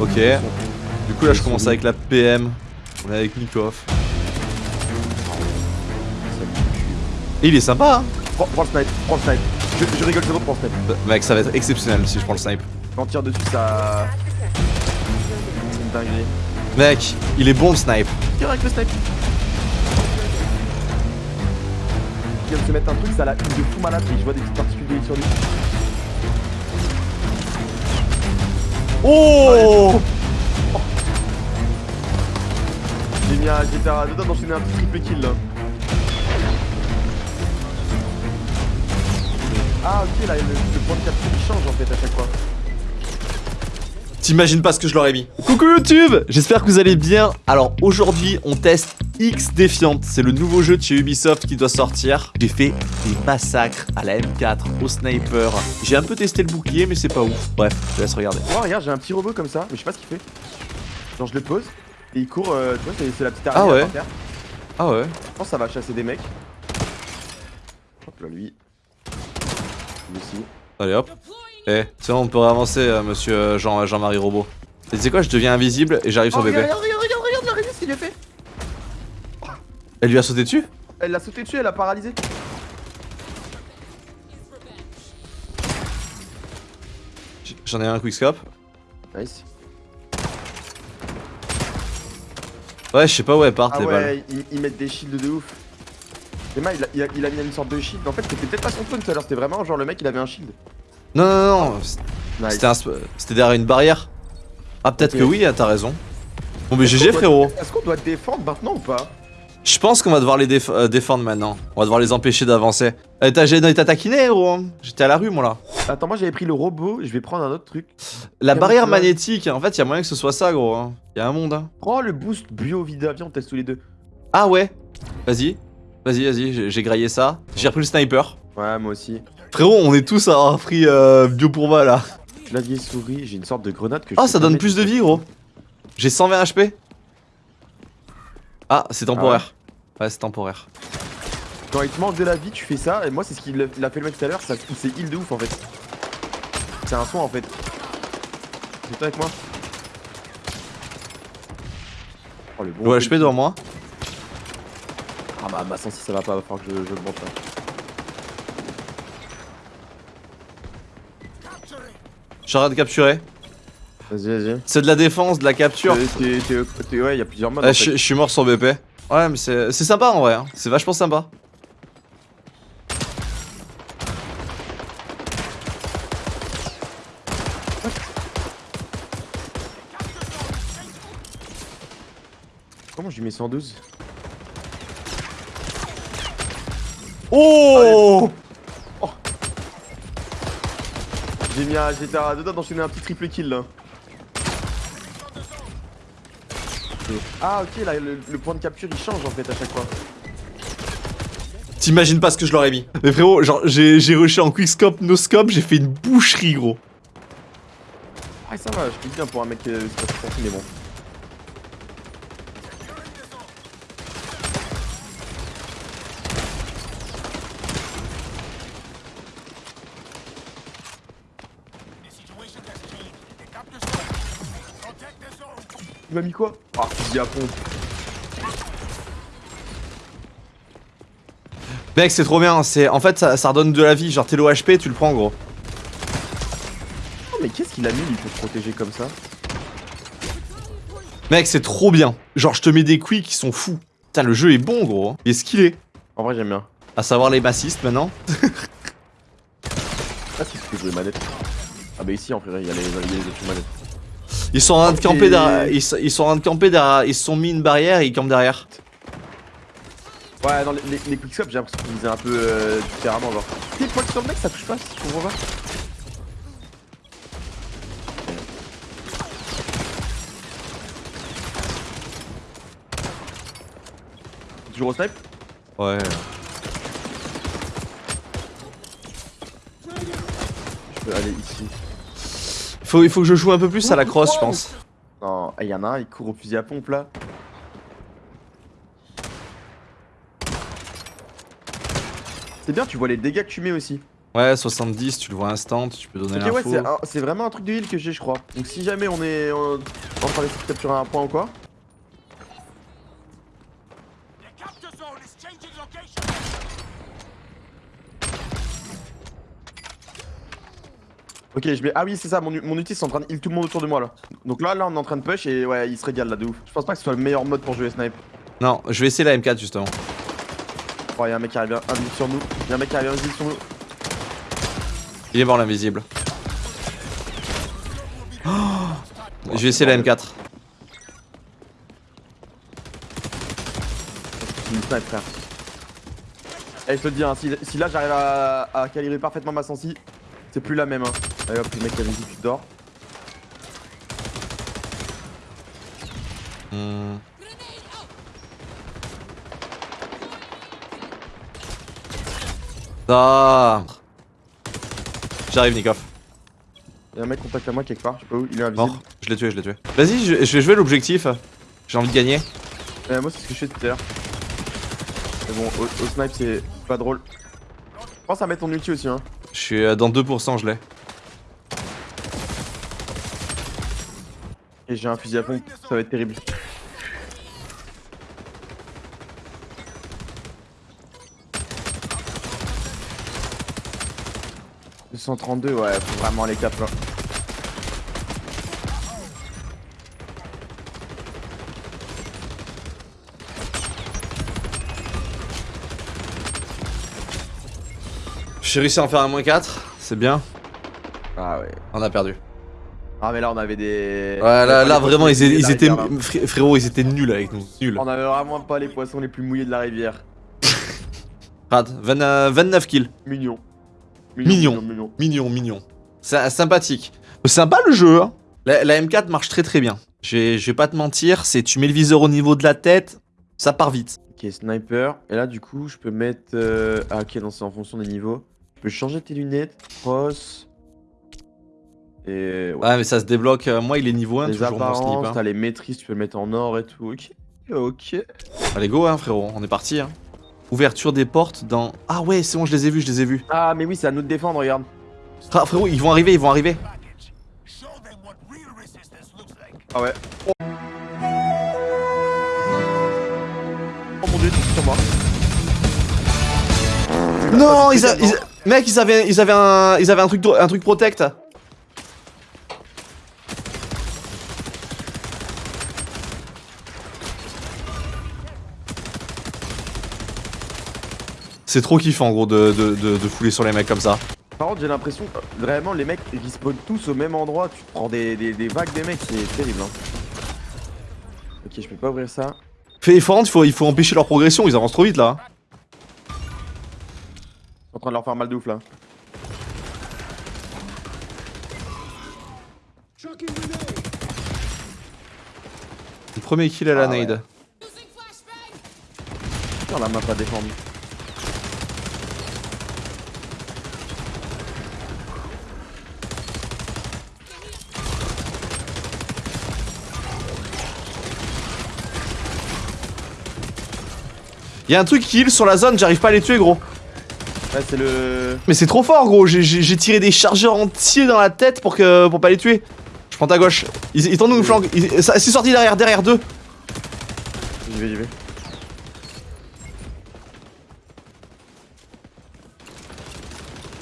Ok. Du coup là je commence avec la PM. On est avec Nikov. Et il est sympa hein Prends, prends le snipe, prends le snipe. Je, je rigole, c'est bon, prends le snipe. Euh, Mec ça va être exceptionnel si je prends le snipe. Quand tire dessus, ça. C'est une dinguerie. Mec, il est bon le snipe. Tire avec le snipe. Il vient de se mettre un truc, ça l'a de fou malade et je vois des petites particules sur lui. Oh J'ai mis un. J'étais à deux doigts d'enchaîner un petit triple kill là. Ah ok là le, le point de capture il change en fait à chaque fois. T'imagines pas ce que je leur ai mis. Coucou YouTube J'espère que vous allez bien. Alors aujourd'hui on teste X Defiant. C'est le nouveau jeu de chez Ubisoft qui doit sortir. J'ai fait des massacres à la M4, au sniper. J'ai un peu testé le bouclier mais c'est pas ouf. Bref, je te laisse regarder. Oh regarde j'ai un petit robot comme ça, mais je sais pas ce qu'il fait. Genre je le pose et il court, euh, tu vois c'est la petite araignée Ah ouais. terre. Ah ouais Je pense que ça va chasser des mecs. Hop là lui. Lui aussi. Allez hop. Eh, c'est bon, on peut avancer, euh, monsieur euh, Jean- Jean-Marie Robot. Et tu sais quoi, je deviens invisible et j'arrive Oh sur regarde, bébé. regarde, regarde, regarde, regarde l'araignée ce qu'il a fait Elle lui a sauté dessus? Elle l'a sauté dessus, elle l'a paralysé. J'en ai un quickscope. Nice. Ouais, je sais pas où elles partent Ah les balles. ouais, ils, ils mettent des shields de ouf. Emma il a, il, a, il a mis une sorte de shield. En fait c'était peut-être pas son spawn tout à l'heure, c'était vraiment genre le mec il avait un shield. Non, non, non, Nice. c'était un derrière une barrière. Ah, peut-être que oui, ah, t'as raison. Bon, mais GG doit- frérot. Est-ce qu'on doit défendre maintenant ou pas? Je pense qu'on va devoir les déf- euh, défendre maintenant. On va devoir les empêcher d'avancer. Euh, t'as taquiné, gros. hein. J'étais à la rue, moi là. Attends, moi j'avais pris le robot, je vais prendre un autre truc. La barrière magnétique, en fait, y a moyen que ce soit ça, gros. hein. Y a un monde. hein. Prends le boost bio vida, viens on teste tous les deux. Ah ouais Vas-y. Vas-y, vas-y, j'ai graillé ça. J'ai repris le sniper. Ouais, moi aussi. Frérot, on est tous à avoir pris euh, bio pour bas là. Clavier souris, j'ai une sorte de grenade que je Ah, peux ça donne plus de vie, gros. J'ai 120 HP. Ah, c'est temporaire. ouais, c'est temporaire. Quand il te manque de la vie, tu fais ça, et moi c'est ce qu'il a il fait le mec tout à l'heure, ça c'est heal de ouf en fait. C'est un soin en fait. Viens avec moi. Oh le bon. Le HP devant moi. Ah bah ma sensi ça va pas, va falloir que je, je le monte là. J'arrête de capturer. Vas-y, vas-y. C'est de la défense, de la capture. T'es- Ouais, il y a plusieurs modes. En je, fait. je suis mort sur BP. Ouais, mais c'est sympa en vrai. hein. C'est vachement sympa. Comment je lui mets 112 Oh J'ai mis un. J'étais à deux doigts d'enchaîner un petit triple kill là. Ah ok là le, le point de capture il change en fait à chaque fois. T'imagines pas ce que je leur ai mis. Mais frérot, genre, j'ai rushé en quickscope, no scope, j'ai fait une boucherie, gros. Ah ça va, je dis bien pour un mec euh, pas trop tranquille mais bon. Il m'a mis quoi? Ah fusil à pompe. Mec, c'est trop bien. C'est En fait, ça, ça redonne de la vie. Genre, t'es le HP, tu le prends, gros. Oh mais qu'est-ce qu'il a mis lui pour se protéger comme ça? Mec, c'est trop bien. Genre, je te mets des quicks qui sont fous. Putain, le jeu est bon, gros. Il est skillé. En vrai j'aime bien. À savoir les bassistes maintenant. Ah c'est ce que je veux manette. Ah bah ici en vrai il y a les, il y a les autres manettes. Ils sont en train de camper derrière. Ils, sont- ils sont en train de camper derrière. Ils se sont mis une barrière et ils campent derrière. Ouais, dans les, les, les j'ai l'impression qu'ils faisaient un peu euh, différemment. Genre, tu sais, sur le mec, ça touche pas, je comprends pas. Toujours au snipe Ouais. Je peux aller ici. Faut, il faut que je joue un peu plus à la crosse, je pense. Non, il y en a un, il court au fusil à pompe là. C'est bien, tu vois les dégâts que tu mets aussi. Ouais, 70, tu le vois instant, tu peux donner Ok, ouais, l'info. c'est un- c'est vraiment un truc de heal que j'ai, je crois. Donc si jamais on est en, en train d'essayer de capturer un point ou quoi. Ok, je mets. Ah oui, c'est ça, mon, mon ulti c'est en train de heal tout le monde autour de moi là. Donc là, là, on est en train de push et ouais, il se régale là de ouf. Je pense pas que ce soit le meilleur mode pour jouer snipe. Non, je vais essayer la M4 justement. Oh, y'a un mec qui arrive invisible sur nous. Y'a un mec qui arrive invisible sur nous. Il est mort l'invisible. Oh je vais essayer la M4. C'est une snipe, frère. Eh, je te dis, hein, si, si là j'arrive à, à calibrer parfaitement ma sensi, c'est plus la même. Hein. Allez hop, le mec qui a invisible, tu dors. Hmm. Ah. J'arrive Nikov. Y'a un mec contact à moi quelque part, je sais pas où, il est invisible. Mort. Je l'ai tué, je l'ai tué. Vas-y, je, je vais jouer l'objectif. J'ai envie de gagner. Euh, moi, c'est ce que je fais tout à l'heure. Mais bon, au, au snipe, c'est pas drôle. Pense à mettre ton ulti aussi, hein. Je suis euh, dans 2%, je l'ai. Et j'ai un fusil à pompe, ça va être terrible. « 232, ouais, faut vraiment les cap là. J'ai réussi à en faire un moins 4. C'est bien. Ah ouais. On a perdu. Ah mais là on avait des... Ouais, là, là vraiment, ils, ils étaient. fré- Frérot, ils étaient nuls avec nous. Nuls. On avait vraiment pas les poissons les plus mouillés de la rivière. Rad, 20, euh, 29 kills. Mignon. Mignon. mignon. Mignon, mignon. C'est sympathique. Sympa le jeu, hein. La, la M4 marche très très bien. Je vais je vais pas te mentir, c'est tu mets le viseur au niveau de la tête, ça part vite. Ok, sniper. Et là, du coup, je peux mettre. euh, Ah, ok, non, c'est en fonction des niveaux. Je peux changer tes lunettes, cross. Et. Ouais. Ouais, mais ça se débloque. euh, moi, il est niveau 1, les toujours mon slip. hein. t'as les maîtrises, tu peux le mettre en or et tout. Ok. Ok. Allez, go, hein, frérot, on est parti. Hein. Ouverture des portes dans. Ah ouais, c'est bon, je les ai vus, je les ai vus. Ah, mais oui, c'est à nous de défendre, regarde. Ah, frérot, ils vont arriver, ils vont arriver. Ah ouais. Oh, Oh mon dieu, sur moi. Non, ils, a- ils- mec, ils avaient, ils avaient un, ils avaient un truc, un truc protect. C'est trop kiffant, gros, de, de, de, de fouler sur les mecs comme ça. Par contre, j'ai l'impression que vraiment les mecs ils respawnent tous au même endroit. Tu prends des, des, des vagues des mecs, c'est terrible. Hein. Ok, je peux pas ouvrir ça. Fais effort, il faut, il faut empêcher leur progression, ils avancent trop vite là. Je suis en train de leur faire mal de ouf là. Le premier kill à la Ah ouais. nade. Putain, la map pas défendu. Il y a un truc qui heal sur la zone, j'arrive pas à les tuer, gros. Ouais, c'est le. Mais c'est trop fort, gros. J'ai- tiré des chargeurs entiers dans la tête pour, que, pour pas les tuer. Je prends ta gauche. Ils, ils de flanquer. Ils- ça- C'est sorti derrière, derrière deux. J'y vais, j'y vais.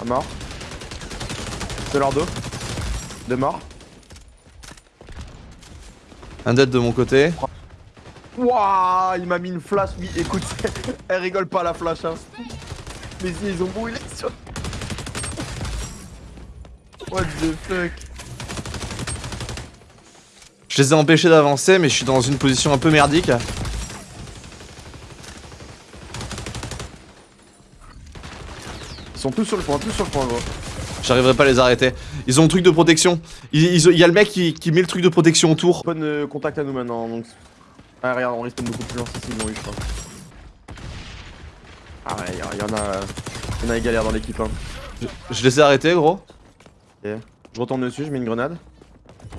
Un mort. C'est leur dos. Deux morts. Un dead de mon côté. Wouah, il m'a mis une flash. Oui, écoute, elle rigole pas la flash. Hein. Mais si, ils ont brûlé sur. What the fuck? Je les ai empêchés d'avancer, mais je suis dans une position un peu merdique. Ils sont tous sur le point, tous sur le point, gros. J'arriverai pas à les arrêter. Ils ont un truc de protection. Il y a le mec qui, qui met le truc de protection autour. Bonne euh, contact à nous maintenant, donc. Ah, regarde, on risque beaucoup plus loin, c'est ils l'ont eu, je crois. Ah ouais, il y, en a. euh, Il y en a des galères dans l'équipe, hein. Je, je les ai arrêtés, gros. Je retourne dessus, je mets une grenade.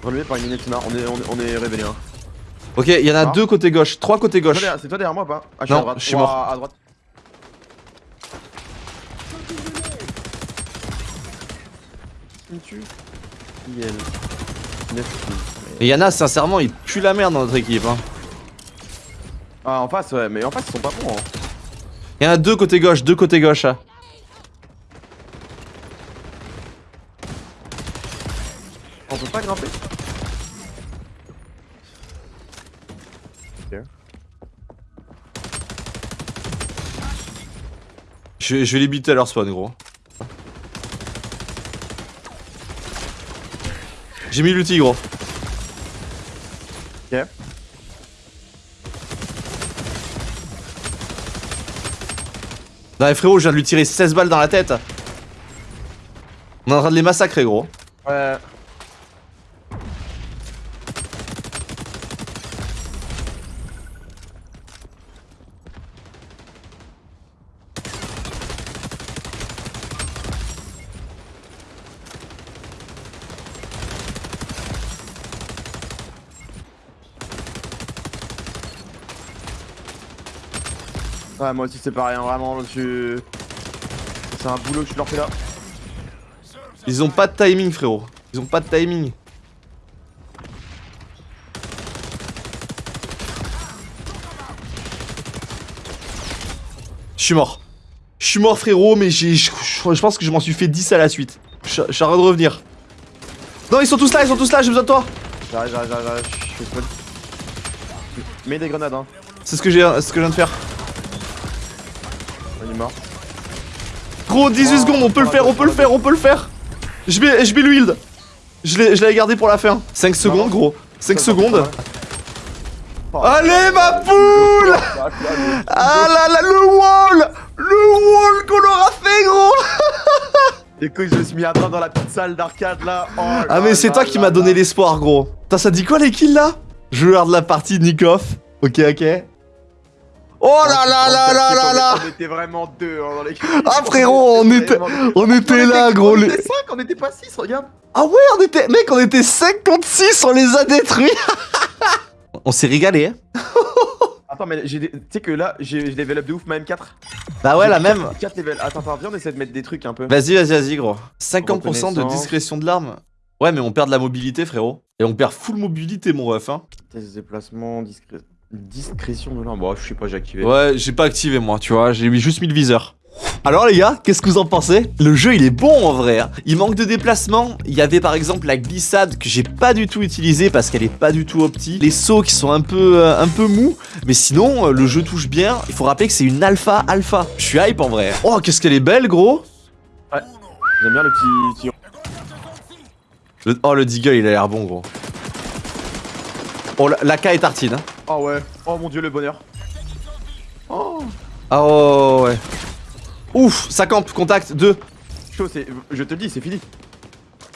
Relevé par une minute on est, on est, on est révélé, hein. Ok, il y en a Ah. deux côté gauche, trois côté gauche. C'est toi derrière moi ou pas? Ah, je suis Non, à droite. je suis Ouah, mort. À droite. tue IL. 9 kills. Et Yana, sincèrement, il pue la merde dans notre équipe. Hein. Ah, en face, ouais, mais en face, ils sont pas bons. Hein. Il y en a deux côté gauche, deux côté gauche. hein. On peut pas grimper? Je, vais- je vais les buter à leur spawn, gros. J'ai mis l'outil, gros. Ok. Non, mais frérot, je viens de lui tirer 16 balles dans la tête. On est en train de les massacrer, gros. Ouais. Ouais, moi aussi c'est pareil, hein, vraiment, tu... C'est un boulot que tu leur fais là. Ils ont pas de timing, frérot. Ils ont pas de timing. Je suis mort. Je suis mort, frérot, mais j'ai, je, je- je pense que je m'en suis fait 10 à la suite. Je je suis en train de revenir. Non, ils sont tous là, ils sont tous là, j'ai besoin de toi. J'arrive, j'arrive, j'arrive, je spawn. Mets des grenades, hein. C'est ce que j'ai, c'est ce que je viens de faire. On est mort. Gros, 18 Oh, secondes, on peut le faire, on peut le faire, on peut le faire. Je vais, je vais. Je l'ai, je l'avais gardé pour la fin. 5 secondes, gros. 5 secondes. Allez, ma poule Ah là là, le wall Le wall qu'on aura fait, gros Écoute, je me suis mis à droite dans la petite salle d'arcade là. Oh Ah mais c'est là toi qui m'as donné l'espoir, gros. Putain, ça dit quoi les kills là? Je regarde la partie Nikoff. Ok, ok. Oh là là là là là On était vraiment deux hein, dans les Ah frérot, on était, on était là, gros. On les- était 5, on était pas 6, regarde. Ah ouais, on était, mec, on était 5 contre 6, on les a détruits. on s'est régalé. Hein Attends, mais j'ai des- tu sais que là, j'ai level up de ouf ma M4. bah ouais, la même. 4 level. Attends, attends, viens, on essaie de mettre des trucs un peu. Vas-y, vas-y, vas-y, gros. 50% de discrétion de l'arme. Ouais, mais on perd de la mobilité, frérot. Et on perd full mobilité, mon ref, hein. Test de déplacement, discré- discrétion de l'arme. Bon, je sais pas, j'ai activé. Ouais, j'ai pas activé, moi, tu vois. J'ai juste mis le viseur. Alors les gars, qu'est-ce que vous en pensez? Le jeu il est bon en vrai. hein. Il manque de déplacement. Il y avait par exemple la glissade que j'ai pas du tout utilisée parce qu'elle est pas du tout opti. Les sauts qui sont un peu euh, un peu mous. Mais sinon euh, le jeu touche bien. Il faut rappeler que c'est une alpha alpha. Je suis hype en vrai. Oh qu'est-ce qu'elle est belle gros. J'aime bien le petit. petit- Le- oh le Deagle il a l'air bon gros. Oh la, la K est tartine. hein. Oh ouais. Oh mon dieu, le bonheur. Oh. Ah oh, ouais. Ouf, ça campe, contact, 2. Chaud, c'est. Je te le dis, c'est fini.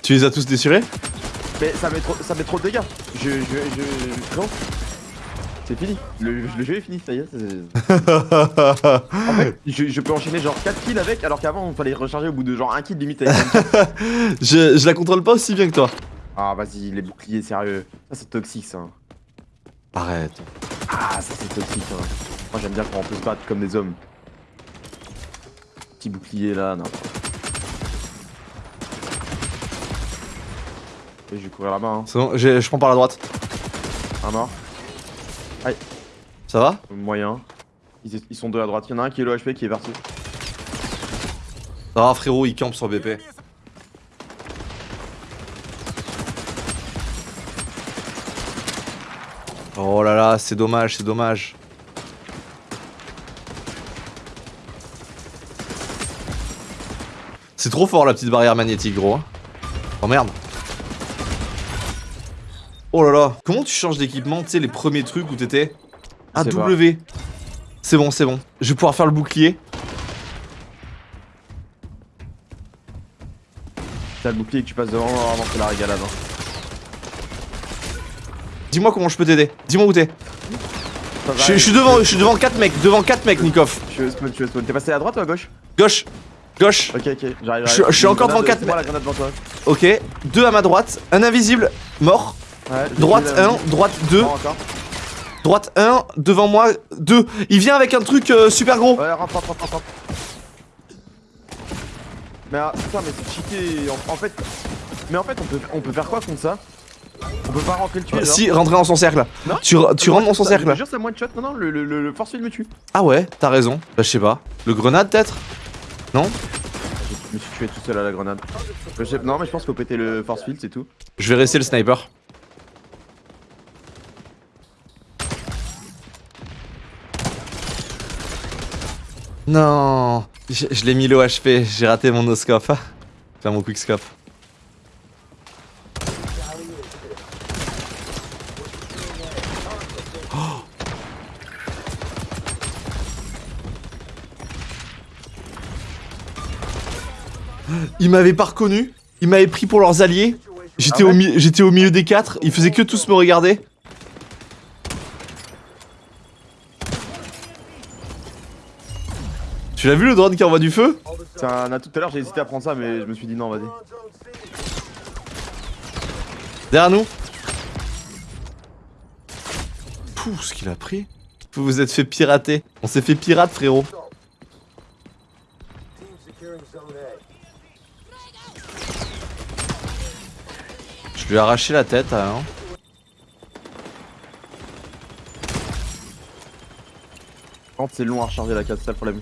Tu les as tous déchirés Mais ça met trop, ça met trop de dégâts. Je. Je. Je. Non. C'est fini. Le, le jeu est fini, ça y est. En fait, je, je peux enchaîner genre 4 kills avec, alors qu'avant, il fallait recharger au bout de genre 1 kill limite avec je, je la contrôle pas aussi bien que toi. Ah, vas-y, les boucliers, sérieux. Ça, c'est toxique, ça. Arrête. Ah, ça, c'est toxique, hein. Moi, j'aime bien quand on peut se battre comme des hommes. Petit bouclier là, non. Et je vais courir là-bas, hein. C'est bon, je prends par la droite. Un mort. Ça va? Moyen. Ils, ils sont deux à droite. Il y en a un qui est low HP qui est parti. Ah frérot, il campe sur BP. Oh là là, c'est dommage, c'est dommage. C'est trop fort la petite barrière magnétique, gros. hein. Oh merde. Oh là là. Comment tu changes d'équipement Tu sais, les premiers trucs où t'étais? Ah. W. C'est bon, c'est bon. Je vais pouvoir faire le bouclier. T'as le bouclier que tu passes devant avant que la régalade. Hein. Dis-moi comment je peux t'aider. Dis-moi où t'es. Je, suis devant, je suis devant 4 mecs, devant 4 mecs, Nikov. Je spawn, je spawn. T'es passé à droite ou à gauche? Gauche, gauche. Ok, ok, j'arrive. Je- suis encore devant quatre c'est moi la grenade devant toi. Ok, deux à ma droite, un invisible, mort. Ouais, Droite tué la- 1, droite 2, Mort encore. droite 1, devant moi 2. Il vient avec un truc euh, super gros. Ouais, rentre, rentre, rentre, rentre. Mais ah, putain, mais c'est cheaté. En, en fait, mais en fait, on peut, on peut faire quoi contre ça? On peut pas rentrer le tuer. Si, rentrer dans son cercle. Non Tu, tu rentres dans son Ça, cercle. Je jure, c'est one shot. Non, non, le, le, force field me tue. Ah ouais, t'as raison. Bah, je sais pas. Le grenade, peut-être? Non? Je me suis tué tout seul à la grenade. Non, mais je pense qu'il faut péter le force field, c'est tout. Je vais rester le sniper. Non Je, je l'ai mis le HP, j'ai raté mon noscope. Enfin, mon quickscope. Oh. Ils m'avaient pas reconnu, ils m'avaient pris pour leurs alliés. J'étais Ah ouais au, mi- j'étais au milieu des quatre, ils faisaient que tous me regarder. Tu l'as vu le drone qui envoie du feu? Un. Tout à l'heure, j'ai hésité à prendre ça, mais je me suis dit non, vas-y. Derrière nous Pouh, ce qu'il a pris Vous vous êtes fait pirater. On s'est fait pirate, frérot. Je lui ai arraché la tête, hein. Par contre, c'est long à recharger la case, c'est ça le problème.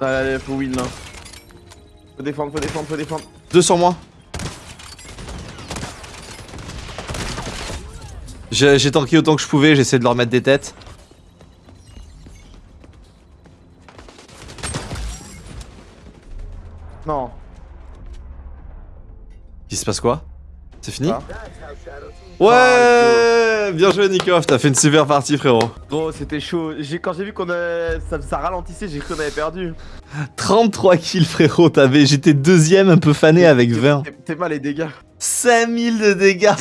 Allez, allez, faut win là. Faut défendre, faut défendre, faut défendre. Deux sur moi. J'ai j'ai tanké autant que je pouvais, j'ai essayé de leur mettre des têtes. Non. Il se passe quoi? C'est fini? Ah. Ouais Bien joué Nikov, t'as fait une super partie frérot. Gros, c'était chaud. Quand j'ai vu qu'on a... ça, ça ralentissait, j'ai cru qu'on avait perdu. 33 kills frérot, t'avais, j'étais deuxième un peu fané avec 20. T'es- mal les dégâts. 5000 de dégâts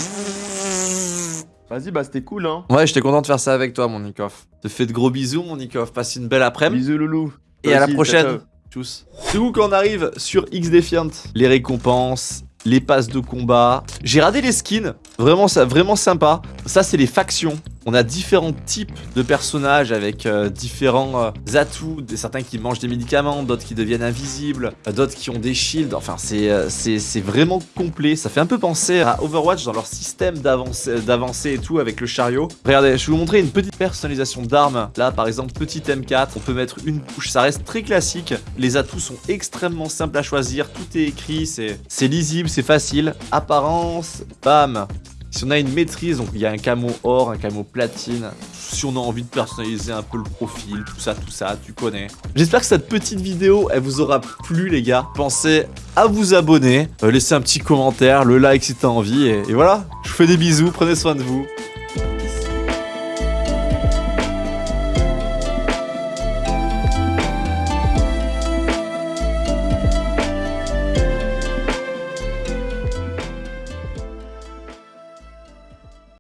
Vas-y, bah c'était cool hein. Ouais, j'étais content de faire ça avec toi mon Nikov. Te fais de gros bisous mon Nikov, passe une belle après-midi. Bisous loulou. Et à la prochaine. Tchuss. Du coup, quand on arrive sur X Defiant, les récompenses, les passes de combat, j'ai radé les skins, vraiment, ça, vraiment sympa. Ça, c'est les factions. On a différents types de personnages avec euh, différents euh, atouts, certains qui mangent des médicaments, d'autres qui deviennent invisibles, euh, d'autres qui ont des shields. Enfin, c'est euh, c'est vraiment complet. Ça fait un peu penser à Overwatch dans leur système d'avancée et tout avec le chariot. Regardez, je vais vous montrer une petite personnalisation d'armes. Là, par exemple, petit M4, on peut mettre une bouche. Ça reste très classique. Les atouts sont extrêmement simples à choisir. Tout est écrit, c'est lisible, c'est facile. Apparence, bam. Si on a une maîtrise, donc il y a un camo or, un camo platine. Si on a envie de personnaliser un peu le profil, tout ça, tout ça, tu connais. J'espère que cette petite vidéo, elle vous aura plu les gars. Pensez à vous abonner, euh, laissez un petit commentaire, le like si t'as envie. Et, et voilà, je vous fais des bisous, prenez soin de vous.